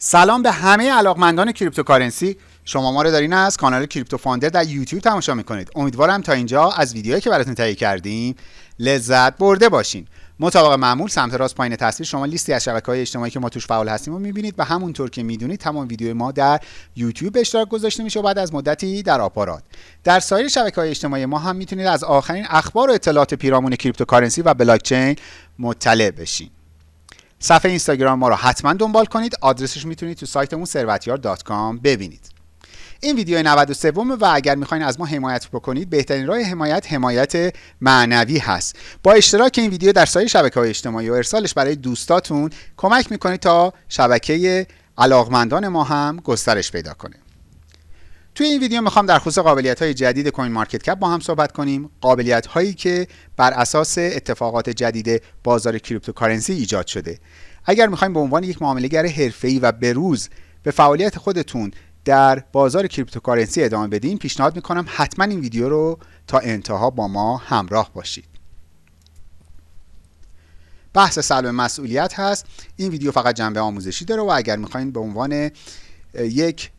سلام به همه علاقمندان cryptocurrency. شما ما رو دارین از کانال کریپتو فاندر در یوتیوب تماشا می‌کنید. امیدوارم تا اینجا از ویدیوهایی که براتون تهیه کردیم لذت برده باشین. مطابق معمول سمت راست پایین تصویر شما لیستی از شبکه های اجتماعی که ما توش فعال هستیم رو می‌بینید و همونطور که می‌دونید تمام ویدیو ما در یوتیوب به اشتراک گذاشته میشه و بعد از مدتی در آپارات. در سایر شبکه های اجتماعی ما هم می‌تونید از آخرین اخبار و اطلاعات پیرامون cryptocurrency و بلاکچین مطلع بشین. صفحه اینستاگرام ما رو حتما دنبال کنید. آدرسش می‌تونید تو سایتمون ثروتیار.com ببینید. این ویدیو 93 و اگر می‌خواین از ما حمایت بکنید بهترین راه حمایت حمایت معنوی هست. با اشتراک این ویدیو در سایر شبکه های اجتماعی و ارسالش برای دوستاتون کمک می‌کنید تا شبکه علاقمندان ما هم گسترش پیدا کنه. توی این ویدیو می‌خوام در خصوص قابلیت های جدید کوین مارکت کپ با هم صحبت کنیم. قابلیت هایی که بر اساس اتفاقات جدید بازار cryptocurrency ایجاد شده. اگر می‌خوایم به عنوان یک معاملهگر حرفه‌ای و بروز به فعالیت خودتون در بازار cryptocurrency ادامه بدین پیشنهاد می‌کنم حتما این ویدیو رو تا انتها با ما همراه باشید. بحث سلب مسئولیت هست. این ویدیو فقط جنبه آموزشی داره و اگر می‌خواین به عنوان یک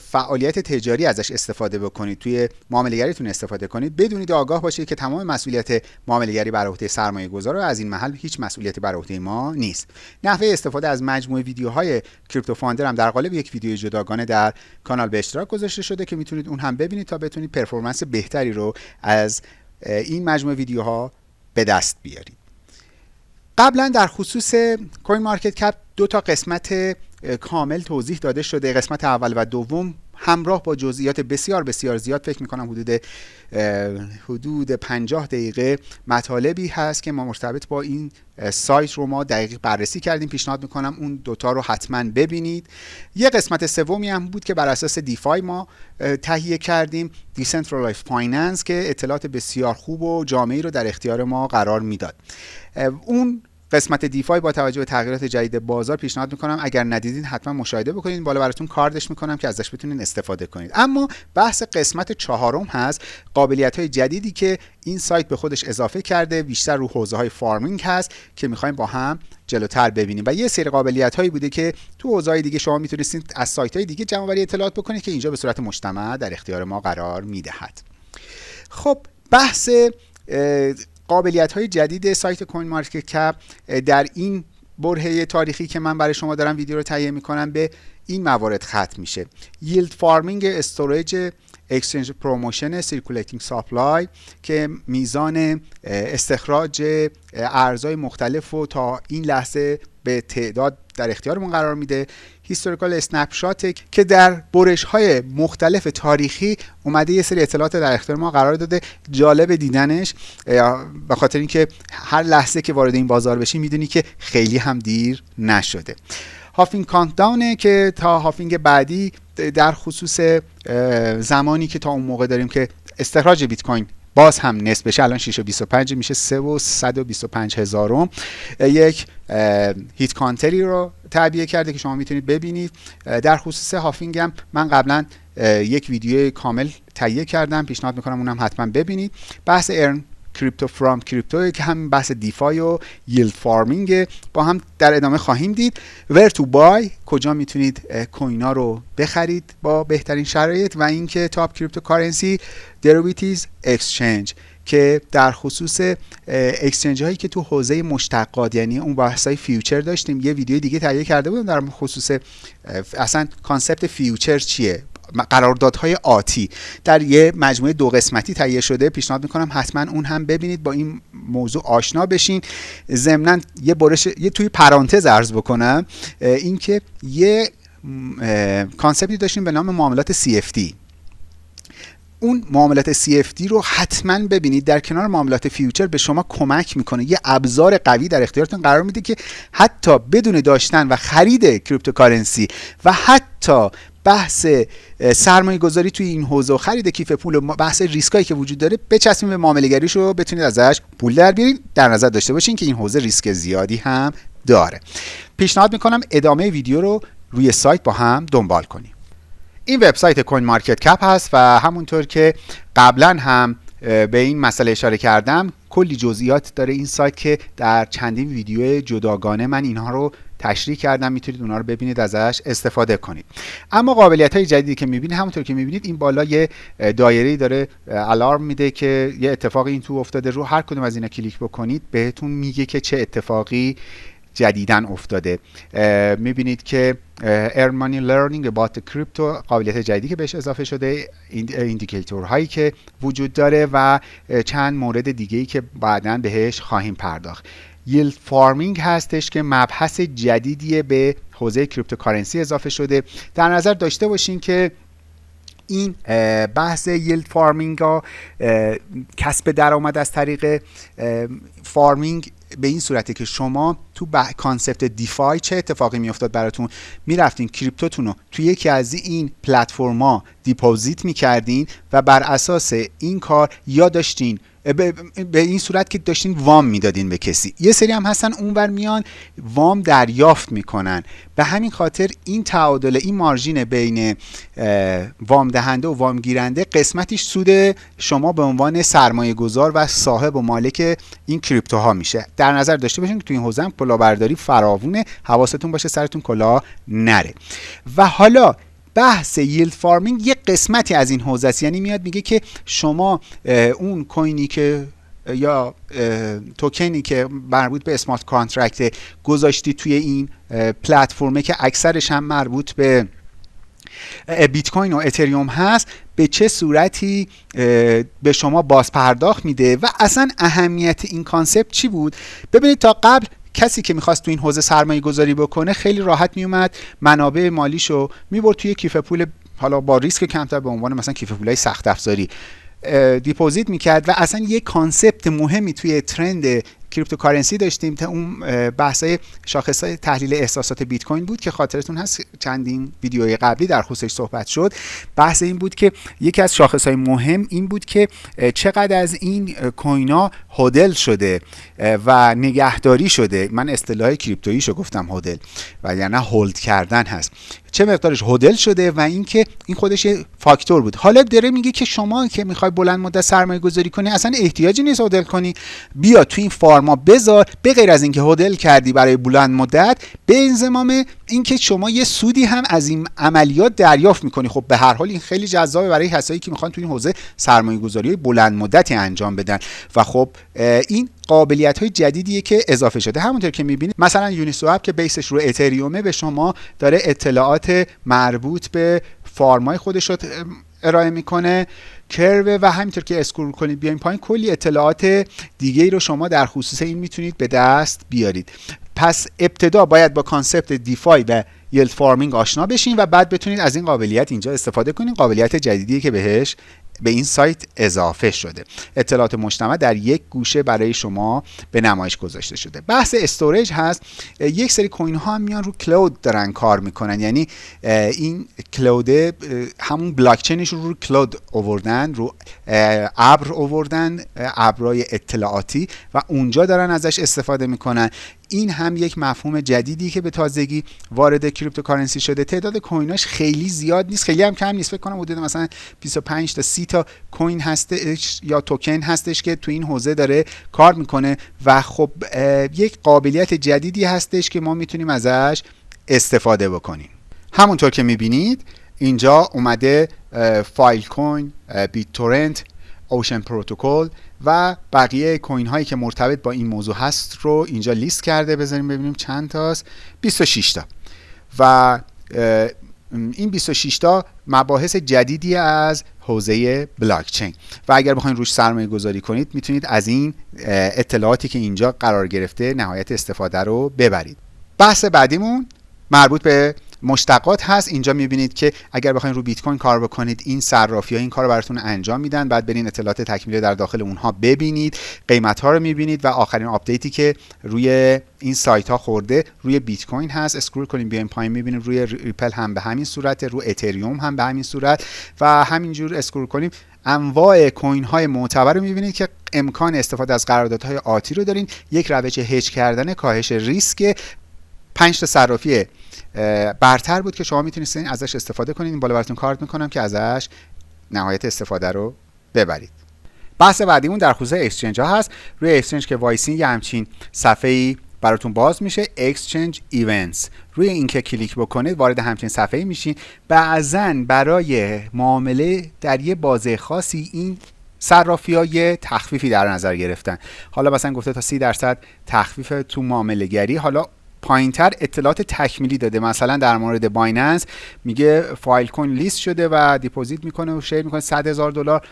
فعالیت تجاری ازش استفاده بکنید. توی معاملهگریتون استفاده کنید. بدونید آگاه باشید که تمام مسئولیت معاملهگری بر عهده سرمایه گذار و از این محل هیچ مسئولیتی بر عهده ما نیست. نحوه استفاده از مجموعه ویدیوهای کریپتو فاندر هم در قالب یک ویدیو جداگانه در کانال به اشتراک گذاشته شده که می‌تونید اون هم ببینید تا بتونید performance بهتری رو از این مجموعه ویدیوها به دست بیارید. قبلا در خصوص CoinMarketCap دو تا قسمت کامل توضیح داده شده قسمت اول و دوم. همراه با جزئیات بسیار بسیار زیاد فکر می‌کنم حدود حدود 50 دقیقه مطالبی هست که ما مرتبط با این سایت رو ما دقیق بررسی کردیم پیشنهاد می‌کنم اون دوتا رو حتما ببینید. یه قسمت سومی هم بود که بر اساس DeFi ما تهیه کردیم decentralized finance که اطلاعات بسیار خوب و جامعی رو در اختیار ما قرار می‌داد. اون قسمت DeFi با توجه به تغییرات جدید بازار پیشنهاد می‌کنم. اگر ندیدین حتما مشاهده بکنید بالا براتون کاردش می‌کنم که ازش بتونین استفاده کنید اما بحث قسمت چهارم هست. قابلیت های جدیدی که این سایت به خودش اضافه کرده. بیشتر رو حوزه های farming هست که می‌خوایم با هم جلوتر ببینیم. و یه سری قابلیت هایی بوده که تو حوزه دیگه شما می‌تونستید از سایت های دیگه جمع اطلاعات بکنید که اینجا به صورت مجتمع در اختیار ما قرار می‌دهد. خب بحث قابلیت های جدید سایت CoinMarketCap در این برهه تاریخی که من برای شما دارم ویدیو رو تهیه می‌کنم به این موارد ختم میشه. yield farming storage exchange promotion circulating supply که میزان استخراج ارزهای مختلف و تا این لحظه به تعداد در اختیارمون قرار میده. historical snap که در برش های مختلف تاریخی اومده یه سری اطلاعات در اختیار ما قرار داده. جالب دیدنش به خاطر اینکه هر لحظه که وارد این بازار بشی می‌دونی که خیلی هم دیر نشده. halving count که تا halving بعدی در خصوص زمانی که تا اون موقع داریم که استخراج بیت کوین باز هم نصف بشه الان 6 و 25 میشه 3 و 125 هزارم یک hit counter ی رو تعبیه کرده که شما می‌تونید ببینید. در خصوص halving هم من قبلا یک ویدیو کامل تهیه کردم. پیشنهاد می‌کنم اونم حتما ببینید. بحث earn. crypto from crypto که همین بحث DeFi و yield farming با هم در ادامه خواهیم دید. where to buy کجا می‌تونید کوینا رو بخرید با بهترین شرایط و اینکه top cryptocurrency derivatives exchange که در خصوص exchange هایی که تو حوزه مشتقات یعنی اون بحث های future داشتیم. یه ویدیو دیگه تهیه کرده بودم در خصوص اصلا concept future چیه؟ قراردادهای آتی. در یه مجموعه دو قسمتی تهیه شده. پیشنهاد می‌کنم حتما اون هم ببینید با این موضوع آشنا بشین. ضمنا یه برش یه توی پرانتز عرض بکنم اینکه یه concept ی داشتیم به نام معاملات CFD اون معاملات CFD رو حتما ببینید در کنار معاملات future به شما کمک می‌کنه. یه ابزار قوی در اختیارتون قرار میده که حتی بدون داشتن و خرید cryptocurrency و حتی بحث سرمایه گذاری توی این حوزه و خرید کیف پول و بحث ریسکایی که وجود داره بچسبیم به معامله رو بتونید ازش پول در بیارین. در نظر داشته باشین که این حوزه ریسک زیادی هم داره. پیشنهاد می‌کنم ادامه ویدیو رو روی سایت با هم دنبال کنیم. این وبسایت کوین مارکت کپ هست و همونطور که قبلا هم به این مسئله اشاره کردم کلی جزئیات داره این سایت که در چندین ویدیو جداگانه من اینها رو تشریح کردم می‌تونید اونا رو ببینید ازش استفاده کنید. اما قابلیت های جدیدی که می‌بینید همونطور که می‌بینید این بالا یه دایره داره الارم میده که یه اتفاقی این تو افتاده رو هر کدوم از اینا کلیک بکنید بهتون میگه که چه اتفاقی جدیدا افتاده. می‌بینید که learning about the crypto قابلیت جدیدی که بهش اضافه شده indicator هایی که وجود داره و چند مورد دیگه ای که بعدا بهش خواهیم پرداخت. yield farming هستش که مبحث جدیدی به حوزه cryptocurrency اضافه شده. در نظر داشته باشین که این بحث yield farming ها کسب درآمد از طریق farming به این صورته که شما تو concept DeFi چه اتفاقی میافتاد براتون؟ می‌رفتین crypto تون رو تو یکی از این پلتفرما deposit می‌کردین و بر اساس این کار یا داشتین به این صورت که داشتین وام می‌دادین به کسی. یه سری هم هستن اونور میان وام دریافت می‌کنن. به همین خاطر این تعادل این margin بین وام دهنده و وام گیرنده قسمتیش سود شما به عنوان سرمایه گذار و صاحب و مالک این crypto ها میشه. در نظر داشته باشین که تو این حوزه کلاهبرداری فراوونه حواستون باشه سرتون کلاه نره. و حالا بحث yield farming یه قسمتی از این حوزه است. یعنی میاد میگه که شما اون کوینی که یا توکنی که مربوط به smart contract گذاشتی توی این پلتفرمه که اکثرش هم مربوط به بیت کوین و اتریوم هست به چه صورتی به شما باز پرداخت میده و اصلا اهمیت این concept چی بود؟ ببینید تا قبل کسی که می‌خواست تو این حوزه سرمایه گذاری بکنه خیلی راحت میومد منابع مالیشو می‌برد توی کیف پول حالا با ریسک کمتر به عنوان مثلا کیف پولای سخت افزاری deposit می‌کرد و اصلا یه concept مهمی توی trend cryptocurrency داشتیم تا اون بحثای شاخص تحلیل احساسات بیت کوین بود که خاطرتون هست. چندین ویدیوی قبلی در خصوصش صحبت شد. بحث این بود که یکی از شاخص های مهم این بود که چقدر از این کوین ها هدل شده و نگهداری شده. من اصطلاح کریپتوییشو گفتم هدل و یعنی هولد کردن هست. چه مقدارش هدل شده و اینکه این خودش فاکتور بود. حالا داره میگه که شما که می‌خوای بلند مدت سرمایه گذاری کنی اصلا احتیاجی نیست هدل کنی. بیا تو این فارما بذار. به غیر از اینکه هدل کردی برای بلند مدت به انضمام اینکه شما یه سودی هم از این عملیات دریافت می‌کنی. خب به هر حال این خیلی جذابه برای کسایی که می‌خوان تو این حوزه سرمایه گذاری بلند مدتی انجام بدن. و خب این قابلیت های جدیدیه که اضافه شده. همونطور که می‌بینید مثلا یونیسواب که بیسش رو اتریومه به شما داره اطلاعات مربوط به فارمای خودش رو ارائه می‌کنه. کرو و همینطور که اسکرول کنید بیاین پایین کلی اطلاعات دیگه ای رو شما در خصوص این می‌تونید به دست بیارید. پس ابتدا باید با concept DeFi و yield farming آشنا بشین و بعد بتونید از این قابلیت اینجا استفاده کنید قابلیت جدیدی که بهش به این سایت اضافه شده. اطلاعات مجتمع در یک گوشه برای شما به نمایش گذاشته شده. بحث storage هست. یک سری کوین ها هم میان رو cloud دارن کار می‌کنن. یعنی این cloud همون بلاکچینش رو رو cloud اووردن رو ابر اووردن ابرای اطلاعاتی و اونجا دارن ازش استفاده می‌کنن. این هم یک مفهوم جدیدی که به تازگی وارد cryptocurrency شده. تعداد کویناش خیلی زیاد نیست. خیلی هم کم نیست. فکر کنم حدود مثلا 25 تا 30 تا کوین هستش یا توکن هستش که تو این حوزه داره کار می‌کنه و خب یک قابلیت جدیدی هستش که ما می‌تونیم ازش استفاده بکنیم. همونطور که می‌بینید اینجا اومده فایل کوین بیت تورنت اوشن پروتکل و بقیه کوین هایی که مرتبط با این موضوع هست رو اینجا لیست کرده. بذاریم ببینیم چند تاست. 26 تا. و این 26 تا مباحث جدیدی از حوزه بلاکچین. و اگر بخواید روش سرمایه گذاری کنید می‌تونید از این اطلاعاتی که اینجا قرار گرفته نهایت استفاده رو ببرید. بحث بعدیمون مربوط به مشتقات هست. اینجا می‌بینید که اگر بخواید رو بیت کوین کار بکنید این صرافی ها این کار براتون انجام میدن. بعد برین اطلاعات تکمیلی در داخل اونها ببینید. قیمت ها رو می‌بینید و آخرین update ی که روی این سایت ها خورده روی بیت کوین هست. scroll کنیم بیایم پایین می‌بینید روی ریپل هم به همین صورت رو اتریوم هم به همین صورت و همینجور scroll کنیم. انواع coin های معتبر رو می‌بینید که امکان استفاده از قراردادهای آتی رو دارین یک روش هج کردن کاهش ریسک 5 تا صرافی برتر بود که شما می‌تونستین ازش استفاده کنید این بالا براتون کارت می‌کنم که ازش نهایت استفاده رو ببرید. بحث بعدیمون در خصوص exchange ها هست. روی exchange که وایسین یه همچین صفحه براتون باز میشه. Exchange Events. روی این که کلیک بکنید وارد همچین صفحه میشین. بعضا برای معامله در یه بازه خاصی این صرافی ها یه تخفیفی در نظر گرفتن. حالا مثلا گفته تا سی درصد تخفیف تو معامله گری حالا پایینتر اطلاعات تکمیلی داده. مثلا در مورد بایننس میگه فایل کوین لیست شده و deposit می‌کنه و share می‌کنه 100 هزار دلار.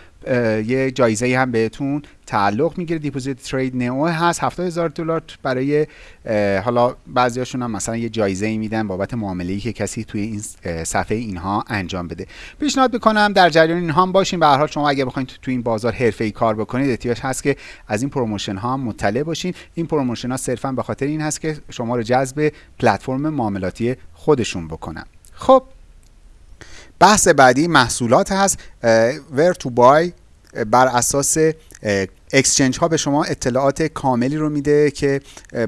یه جایزه هم بهتون تعلق می‌گیره. deposit trade نئو هست. 70 هزار دلار برای حالا بعضیاشون هم مثلا یه جایزه ای میدن بابت معامله که کسی توی این صفحه اینها انجام بده. پیشنهاد می‌کنم در جریان اینها هم باشین. به هر حال شما اگه بخواید تو این بازار حرفه‌ای کار بکنید احتیاج هست که از این promotion ها مطلع باشین. این promotion ها صرفا به خاطر این هست که شما رو جذب پلتفرم معاملاتی خودشون بکنن. خب بحث بعدی محصولات هست where to buy بر اساس exchange ها به شما اطلاعات کاملی رو میده که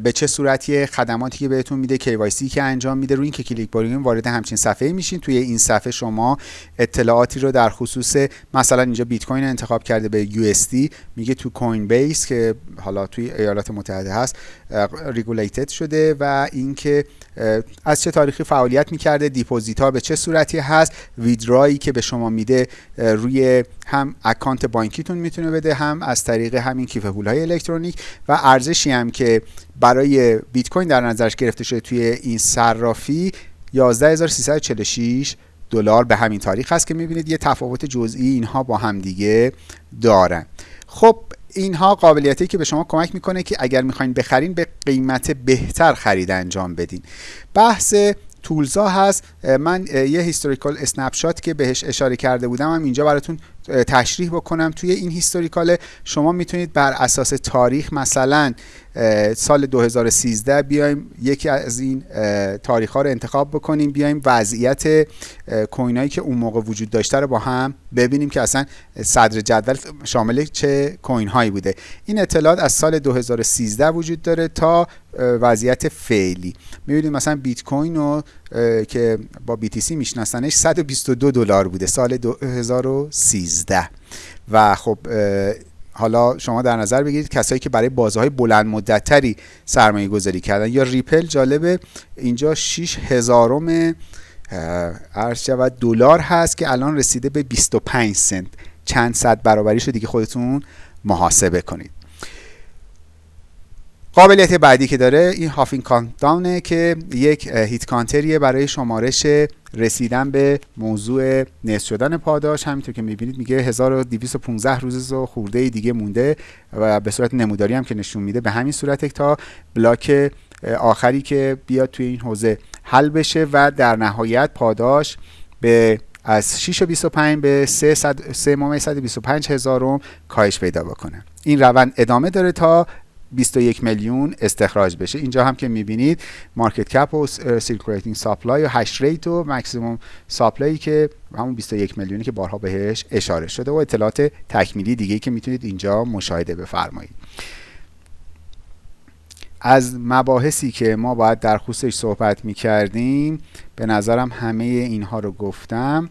به چه صورتی خدماتی که بهتون میده KYC که انجام میده روی این که کلیک بکنین وارد همچین صفحه میشین. توی این صفحه شما اطلاعاتی رو در خصوص مثلا اینجا بیت کوین انتخاب کرده به USD میگه تو کوین بیس که حالا توی ایالات متحده هست regulated شده و اینکه از چه تاریخی فعالیت می‌کرده deposit ها به چه صورتی هست withdraw یی که به شما میده روی هم account بانکیتون می‌تونه بده هم از طریق همین کیف های الکترونیک و ارزشی هم که برای بیت کوین در نظرش گرفته شده توی این صرافی 11346 دلار به همین تاریخ هست که می‌بینید یه تفاوت جزئی اینها با هم دیگه دارن. خب اینها قابلیتی که به شما کمک می‌کنه که اگر می‌خواین بخرین به قیمت بهتر خرید انجام بدین. بحث tools ا هست. من یه historical snap که بهش اشاره کرده بودم هم اینجا براتون تشریح بکنم. توی این historical شما می‌تونید بر اساس تاریخ مثلا سال 2013 بیایم یکی از این تاریخ ها رو انتخاب بکنیم بیایم وضعیت کوین که اون موقع وجود داشته رو با هم ببینیم که اصلا صدر جدول شامل چه کوین هایی بوده. این اطلاعات از سال 2013 وجود داره تا وضعیت فعلی. می‌بینید مثلا بیت کوین رو که با BTC میشناسنش 122 دلار بوده سال 2013 و خب حالا شما در نظر بگیرید کسایی که برای بازه بلند مدتتری سرمایه گذاری کردن. یا ریپل جالبه اینجا 6 هزارم عرض شود دلار هست که الان رسیده به 25 سنت. چند صد برابریش دیگه خودتون محاسبه کنید. قابلیت بعدی که داره این هافین کانتداونه که یک هیت کانتریه برای شمارش رسیدن به موضوع نصف شدن پاداش. همینطور که می‌بینید میگه 1215 روز و خورده دیگه مونده و به صورت نموداری هم که نشون میده. به همین صورت تا بلاک آخری که بیاد توی این حوزه حل بشه و در نهایت پاداش به از 6 و 25 به 3 3 125 هزارم کاهش پیدا بکنه. این روند ادامه داره تا 21 میلیون استخراج بشه. اینجا هم که می‌بینید market cap و circulating supply و hash rate و maximum supply یی که همون 21 میلیونی که بارها بهش اشاره شده و اطلاعات تکمیلی دیگه که می‌تونید اینجا مشاهده بفرمایید. از مباحثی که ما باید در خصوصش صحبت می کردیم به نظرم همه اینها رو گفتم.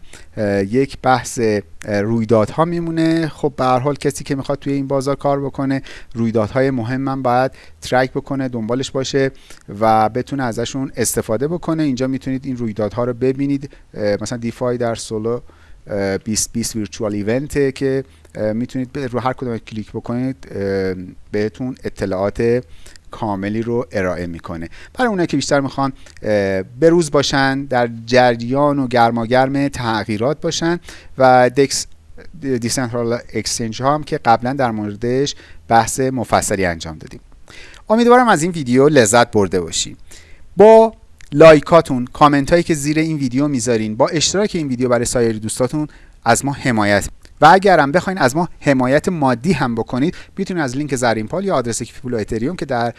یک بحث رویدادها میمونه. خب به هر حال کسی که می‌خواد توی این بازار کار بکنه رویدادهای مهم من باید ترک بکنه دنبالش باشه و بتونه ازشون استفاده بکنه. اینجا می‌تونید این رویدادها رو ببینید. مثلا دیفای در سولو 2020 ویرچوال ایونته که می‌تونید رو هر کدوم کلیک بکنید بهتون اطلاعات کاملی رو ارائه می‌کنه. برای اونایی که بیشتر می‌خوان بروز باشن در جریان و گرماگرم تغییرات باشن و DEX decentral exchange ها هم که قبلا در موردش بحث مفصلی انجام دادیم. امیدوارم از این ویدیو لذت برده باشید با like اتون comment هایی که زیر این ویدیو می‌ذارین با اشتراک این ویدیو برای سایر دوستاتون از ما حمایت و اگرم بخواین از ما حمایت مادی هم بکنید می‌تونید از لینک زرین پال یا آدرس کیفپول اتریوم که در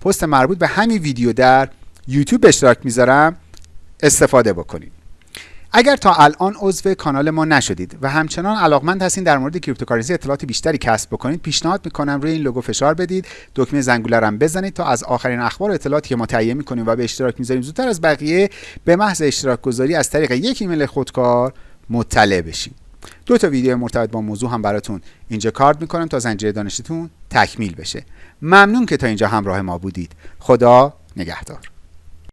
پست مربوط به همین ویدیو در یوتیوب اشتراک می‌ذارم استفاده بکنید اگر تا الان عضو کانال ما نشدید و همچنان علاقمند هستین در مورد cryptocurrency اطلاعات بیشتری کسب بکنید پیشنهاد می‌کنم روی این لوگو فشار بدید دکمه زنگوله هم بزنید تا از آخرین اخبار و اطلاعاتی که ما تهیه می‌کنیم و به اشتراک می‌ذاریم زودتر از بقیه به محض اشتراک گذاری از طریق یک ایمیل خودکار مطلع بشید دو تا ویدیو مرتبط با موضوع هم براتون اینجا کارد می‌کنم تا زنجیره دانشتون تکمیل بشه. ممنون که تا اینجا همراه ما بودید. خدا نگهدار.